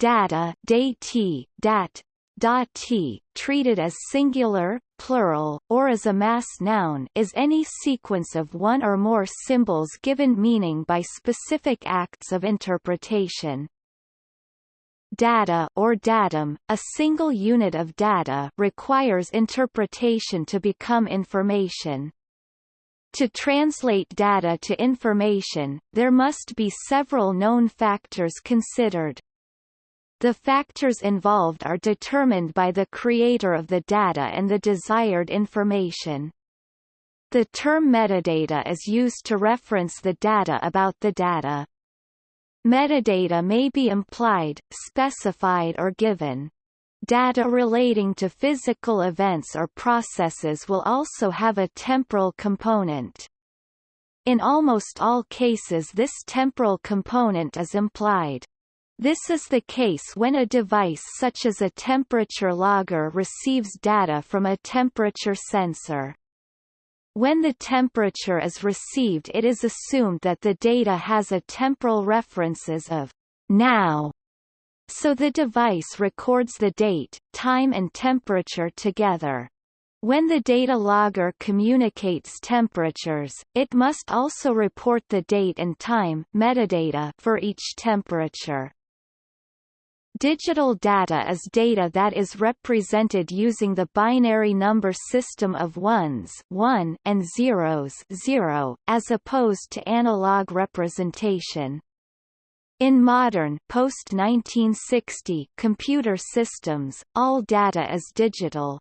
data dati, dat, dati, treated as singular, plural, or as a mass noun is any sequence of one or more symbols given meaning by specific acts of interpretation. Data or datum, a single unit of data requires interpretation to become information. To translate data to information, there must be several known factors considered. The factors involved are determined by the creator of the data and the desired information. The term metadata is used to reference the data about the data. Metadata may be implied, specified or given. Data relating to physical events or processes will also have a temporal component. In almost all cases this temporal component is implied. This is the case when a device such as a temperature logger receives data from a temperature sensor. When the temperature is received it is assumed that the data has a temporal references of now, so the device records the date, time and temperature together. When the data logger communicates temperatures, it must also report the date and time metadata for each temperature. Digital data is data that is represented using the binary number system of ones 1 and zeros 0, as opposed to analog representation. In modern post-1960 computer systems, all data is digital.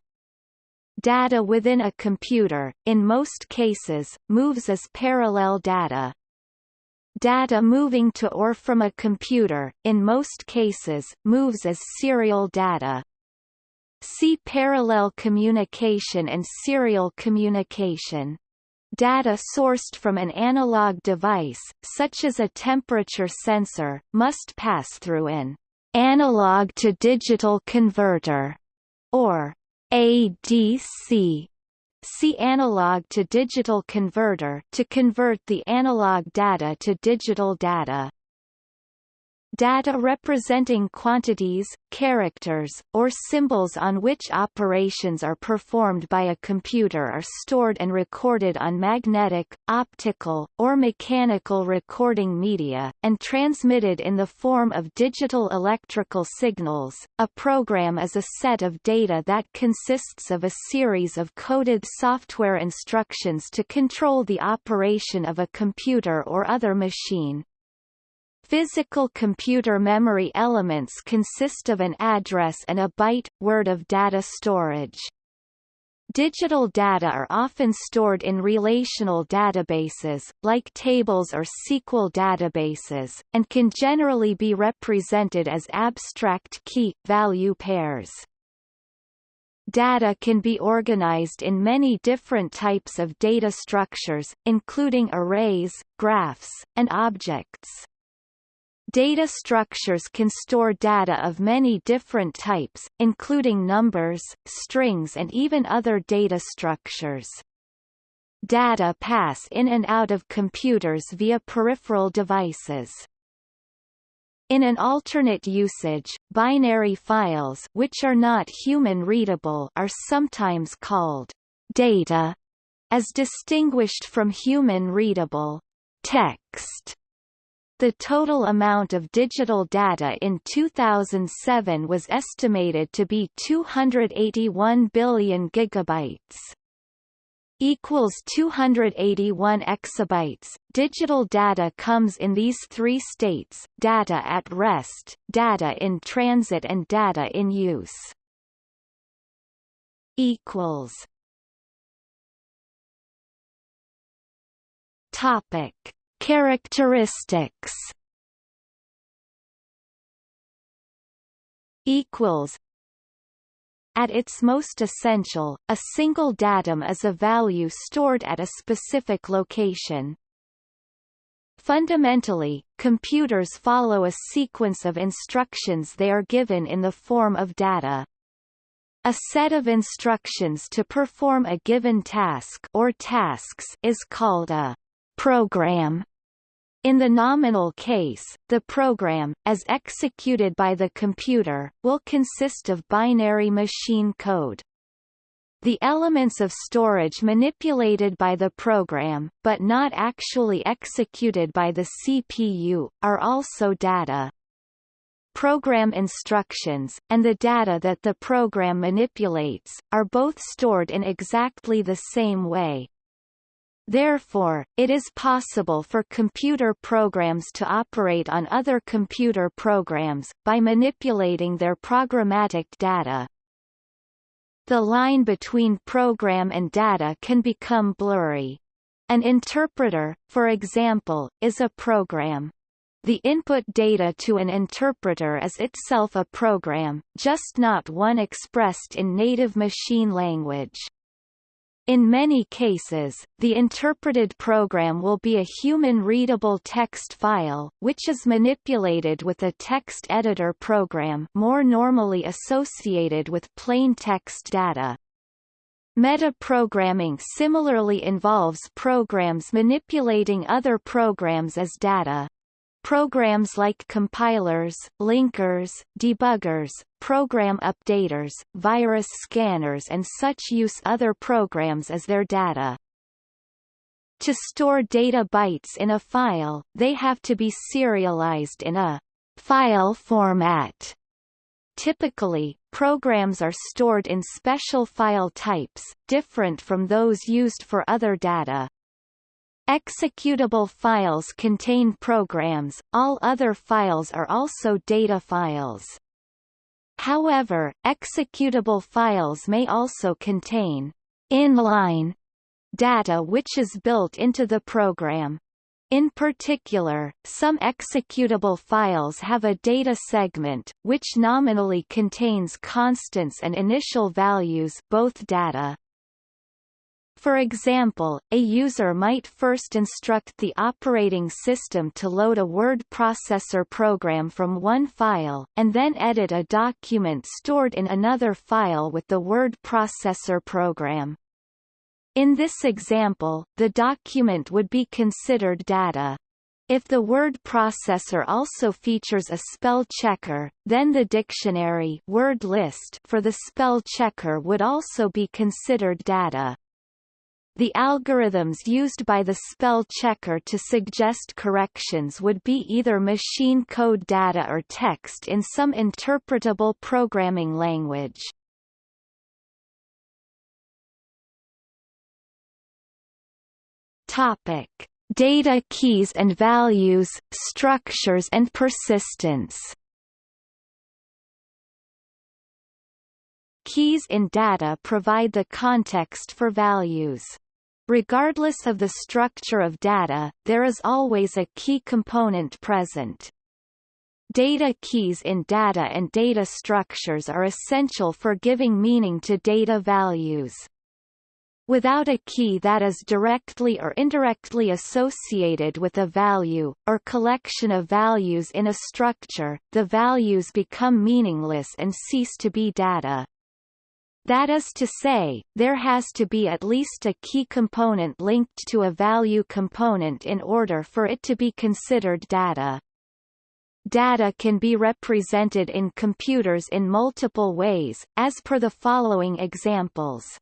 Data within a computer, in most cases, moves as parallel data, Data moving to or from a computer, in most cases, moves as serial data. See parallel communication and serial communication. Data sourced from an analog device, such as a temperature sensor, must pass through an analog-to-digital converter, or ADC, See analog to digital converter to convert the analog data to digital data. Data representing quantities, characters, or symbols on which operations are performed by a computer are stored and recorded on magnetic, optical, or mechanical recording media, and transmitted in the form of digital electrical signals. A program is a set of data that consists of a series of coded software instructions to control the operation of a computer or other machine. Physical computer memory elements consist of an address and a byte, word of data storage. Digital data are often stored in relational databases, like tables or SQL databases, and can generally be represented as abstract key-value pairs. Data can be organized in many different types of data structures, including arrays, graphs, and objects. Data structures can store data of many different types, including numbers, strings and even other data structures. Data pass in and out of computers via peripheral devices. In an alternate usage, binary files which are not human-readable are sometimes called data, as distinguished from human-readable text. The total amount of digital data in 2007 was estimated to be 281 billion gigabytes equals 281 exabytes. Digital data comes in these three states: data at rest, data in transit and data in use. equals Topic Characteristics equals at its most essential, a single datum is a value stored at a specific location. Fundamentally, computers follow a sequence of instructions they are given in the form of data. A set of instructions to perform a given task or tasks is called a program. In the nominal case, the program, as executed by the computer, will consist of binary machine code. The elements of storage manipulated by the program, but not actually executed by the CPU, are also data. Program instructions, and the data that the program manipulates, are both stored in exactly the same way. Therefore, it is possible for computer programs to operate on other computer programs, by manipulating their programmatic data. The line between program and data can become blurry. An interpreter, for example, is a program. The input data to an interpreter is itself a program, just not one expressed in native machine language. In many cases, the interpreted program will be a human-readable text file, which is manipulated with a text editor program more normally associated with plain text data. Metaprogramming similarly involves programs manipulating other programs as data. Programs like compilers, linkers, debuggers, program updaters, virus scanners and such use other programs as their data. To store data bytes in a file, they have to be serialized in a file format. Typically, programs are stored in special file types, different from those used for other data. Executable files contain programs, all other files are also data files. However, executable files may also contain inline data which is built into the program. In particular, some executable files have a data segment, which nominally contains constants and initial values both data for example, a user might first instruct the operating system to load a word processor program from one file, and then edit a document stored in another file with the word processor program. In this example, the document would be considered data. If the word processor also features a spell checker, then the dictionary word list for the spell checker would also be considered data. The algorithms used by the spell checker to suggest corrections would be either machine code data or text in some interpretable programming language. Topic: Data keys and values, structures and persistence. Keys in data provide the context for values. Regardless of the structure of data, there is always a key component present. Data keys in data and data structures are essential for giving meaning to data values. Without a key that is directly or indirectly associated with a value, or collection of values in a structure, the values become meaningless and cease to be data. That is to say, there has to be at least a key component linked to a value component in order for it to be considered data. Data can be represented in computers in multiple ways, as per the following examples.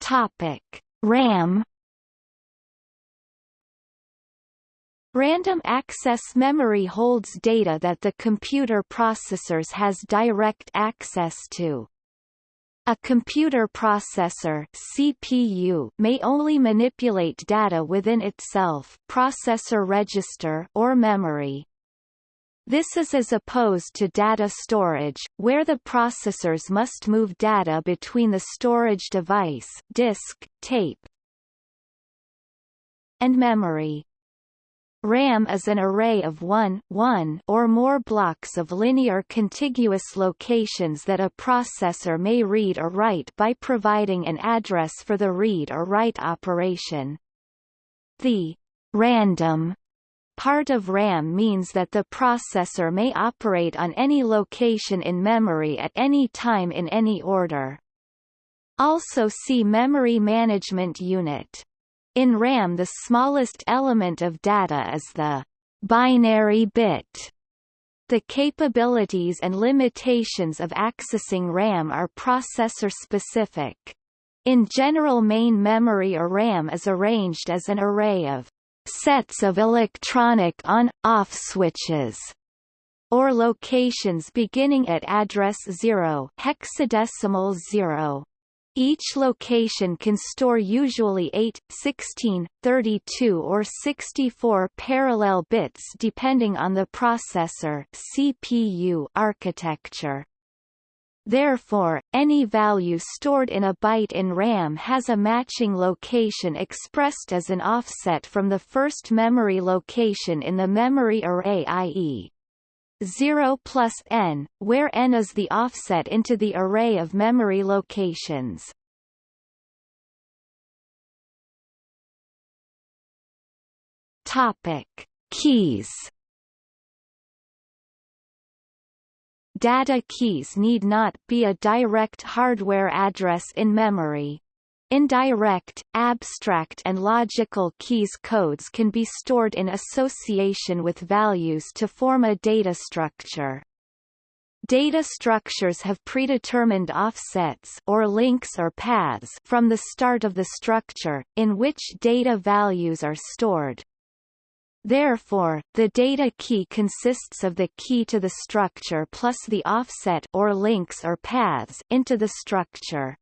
Topic: RAM Random access memory holds data that the computer processors has direct access to. A computer processor CPU may only manipulate data within itself processor register or memory. This is as opposed to data storage, where the processors must move data between the storage device disk, tape, and memory. RAM is an array of one, one or more blocks of linear contiguous locations that a processor may read or write by providing an address for the read or write operation. The random part of RAM means that the processor may operate on any location in memory at any time in any order. Also see Memory Management Unit. In RAM the smallest element of data is the binary bit. The capabilities and limitations of accessing RAM are processor-specific. In general main memory or RAM is arranged as an array of sets of electronic on-off switches or locations beginning at address 0 hexadecimal 0. Each location can store usually 8, 16, 32 or 64 parallel bits depending on the processor CPU architecture. Therefore, any value stored in a byte in RAM has a matching location expressed as an offset from the first memory location in the memory array i.e. 0 plus n, where n is the offset into the array of memory locations. Topic: Keys. Data keys need not be a direct hardware address in memory. Indirect, abstract and logical keys codes can be stored in association with values to form a data structure. Data structures have predetermined offsets or links or paths from the start of the structure, in which data values are stored. Therefore, the data key consists of the key to the structure plus the offset or links or paths into the structure.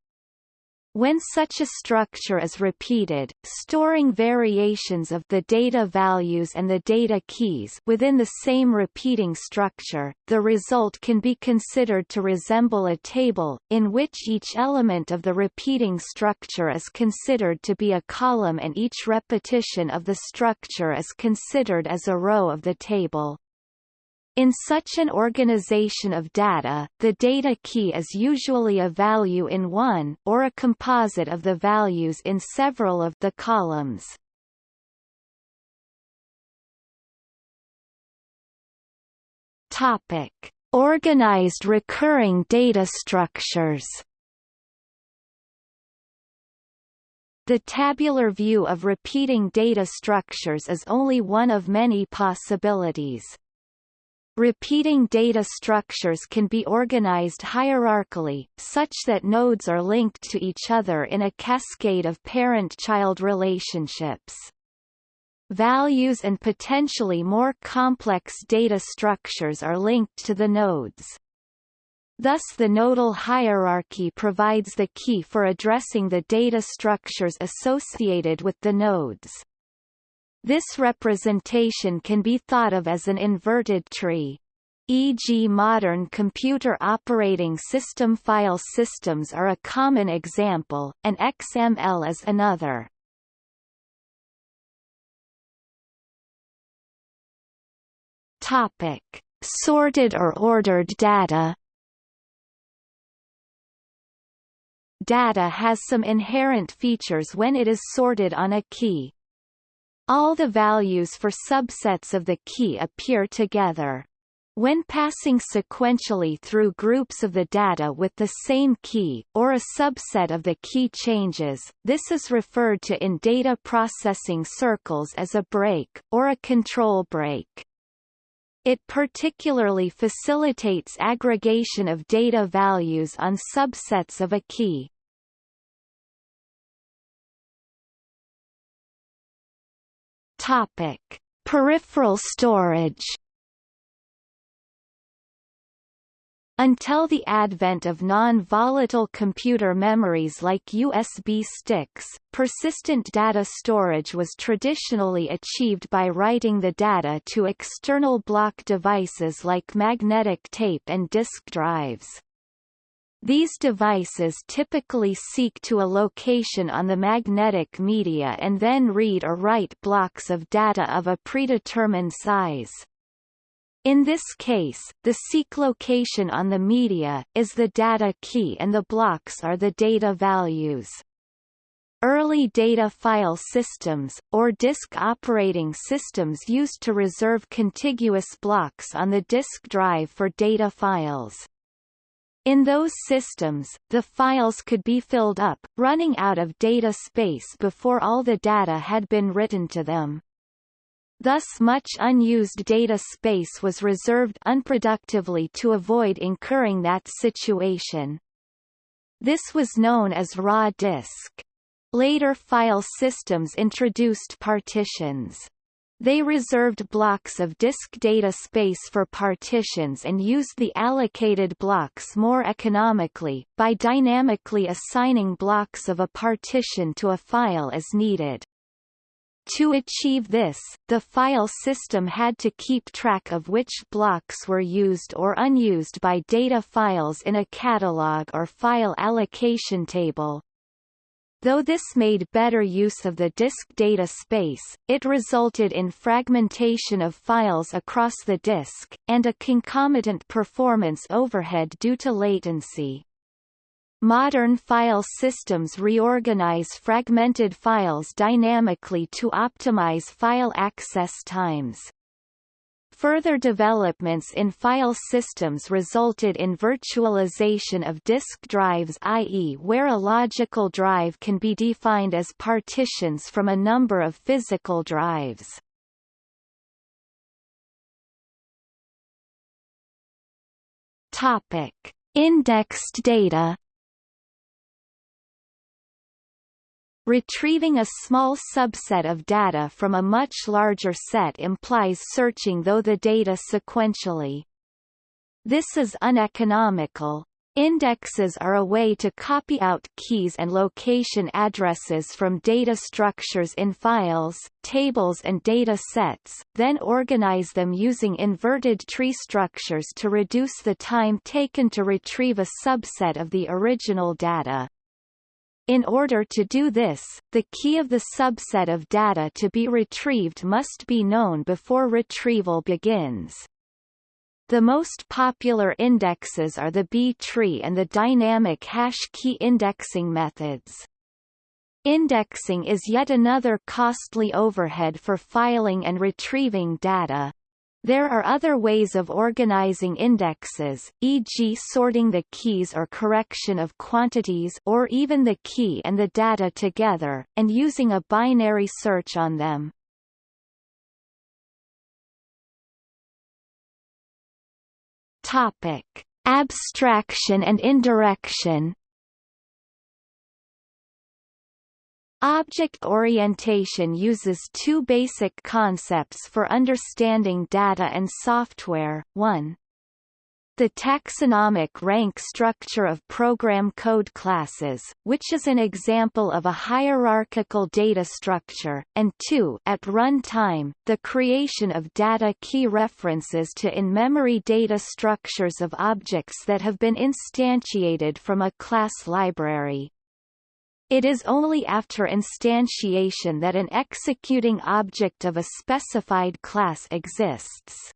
When such a structure is repeated, storing variations of the data values and the data keys within the same repeating structure, the result can be considered to resemble a table, in which each element of the repeating structure is considered to be a column and each repetition of the structure is considered as a row of the table. In such an organization of data, the data key is usually a value in one or a composite of the values in several of the columns. Topic: Organized recurring data structures. The tabular view of repeating data structures is only one of many possibilities. Repeating data structures can be organized hierarchically, such that nodes are linked to each other in a cascade of parent-child relationships. Values and potentially more complex data structures are linked to the nodes. Thus the nodal hierarchy provides the key for addressing the data structures associated with the nodes. This representation can be thought of as an inverted tree. E.g. modern computer operating system file systems are a common example, and XML is another. Topic: Sorted or ordered data. Data has some inherent features when it is sorted on a key, all the values for subsets of the key appear together. When passing sequentially through groups of the data with the same key, or a subset of the key changes, this is referred to in data processing circles as a break, or a control break. It particularly facilitates aggregation of data values on subsets of a key. Topic: Peripheral storage. Until the advent of non-volatile computer memories like USB sticks, persistent data storage was traditionally achieved by writing the data to external block devices like magnetic tape and disk drives. These devices typically seek to a location on the magnetic media and then read or write blocks of data of a predetermined size. In this case, the seek location on the media, is the data key and the blocks are the data values. Early data file systems, or disk operating systems used to reserve contiguous blocks on the disk drive for data files. In those systems, the files could be filled up, running out of data space before all the data had been written to them. Thus much unused data space was reserved unproductively to avoid incurring that situation. This was known as raw disk. Later file systems introduced partitions. They reserved blocks of disk data space for partitions and used the allocated blocks more economically, by dynamically assigning blocks of a partition to a file as needed. To achieve this, the file system had to keep track of which blocks were used or unused by data files in a catalog or file allocation table. Though this made better use of the disk data space, it resulted in fragmentation of files across the disk, and a concomitant performance overhead due to latency. Modern file systems reorganize fragmented files dynamically to optimize file access times. Further developments in file systems resulted in virtualization of disk drives i.e. where a logical drive can be defined as partitions from a number of physical drives. Topic: Indexed data Retrieving a small subset of data from a much larger set implies searching though the data sequentially. This is uneconomical. Indexes are a way to copy out keys and location addresses from data structures in files, tables and data sets, then organize them using inverted tree structures to reduce the time taken to retrieve a subset of the original data. In order to do this, the key of the subset of data to be retrieved must be known before retrieval begins. The most popular indexes are the B-tree and the dynamic hash key indexing methods. Indexing is yet another costly overhead for filing and retrieving data. There are other ways of organizing indexes, e.g. sorting the keys or correction of quantities or even the key and the data together, and using a binary search on them. Topic: Abstraction and indirection Object orientation uses two basic concepts for understanding data and software, 1. The taxonomic rank structure of program code classes, which is an example of a hierarchical data structure, and 2 at runtime, the creation of data key references to in-memory data structures of objects that have been instantiated from a class library. It is only after instantiation that an executing object of a specified class exists.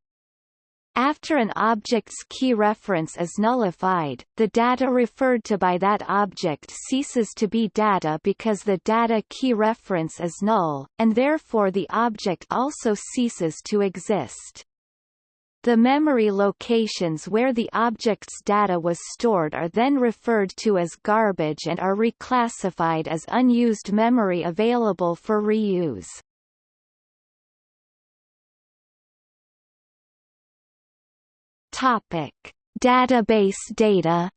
After an object's key reference is nullified, the data referred to by that object ceases to be data because the data key reference is null, and therefore the object also ceases to exist. The memory locations where the object's data was stored are then referred to as garbage and are reclassified as unused memory available for reuse. Topic: Database data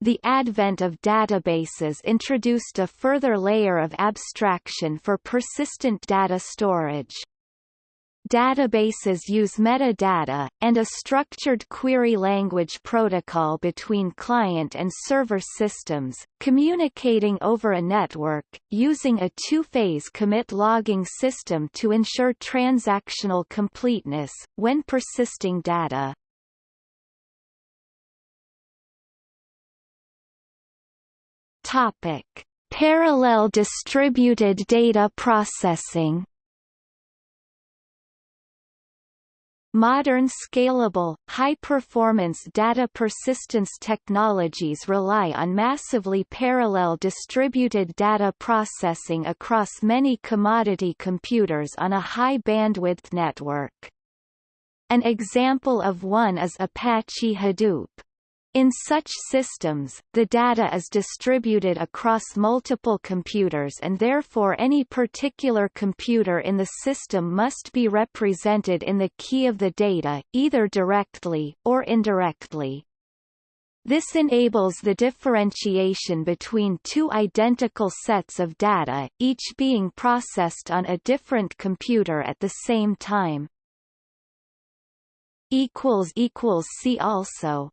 The advent of databases introduced a further layer of abstraction for persistent data storage. Databases use metadata, and a structured query language protocol between client and server systems, communicating over a network, using a two-phase commit logging system to ensure transactional completeness, when persisting data. Topic. Parallel distributed data processing Modern scalable, high-performance data persistence technologies rely on massively parallel distributed data processing across many commodity computers on a high-bandwidth network. An example of one is Apache Hadoop. In such systems, the data is distributed across multiple computers and therefore any particular computer in the system must be represented in the key of the data, either directly, or indirectly. This enables the differentiation between two identical sets of data, each being processed on a different computer at the same time. See also